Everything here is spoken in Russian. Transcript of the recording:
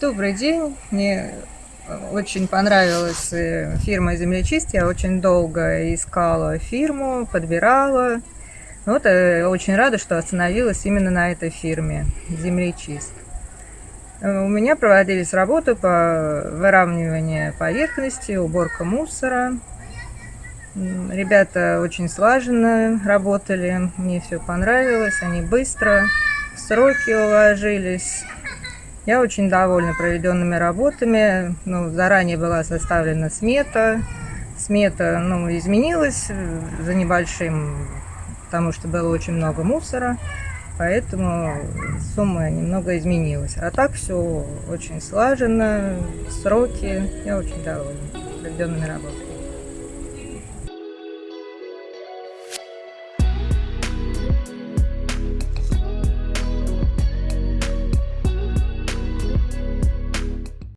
Добрый день. Мне очень понравилась э, фирма «Землечист». Я очень долго искала фирму, подбирала. Вот э, очень рада, что остановилась именно на этой фирме «Землечист». Э, у меня проводились работы по выравниванию поверхности, уборка мусора. Ребята очень слаженно работали, мне все понравилось, они быстро, сроки уложились. Я очень довольна проведенными работами. Ну, заранее была составлена смета. Смета ну, изменилась за небольшим, потому что было очень много мусора. Поэтому сумма немного изменилась. А так все очень слаженно, сроки. Я очень довольна проведенными работами.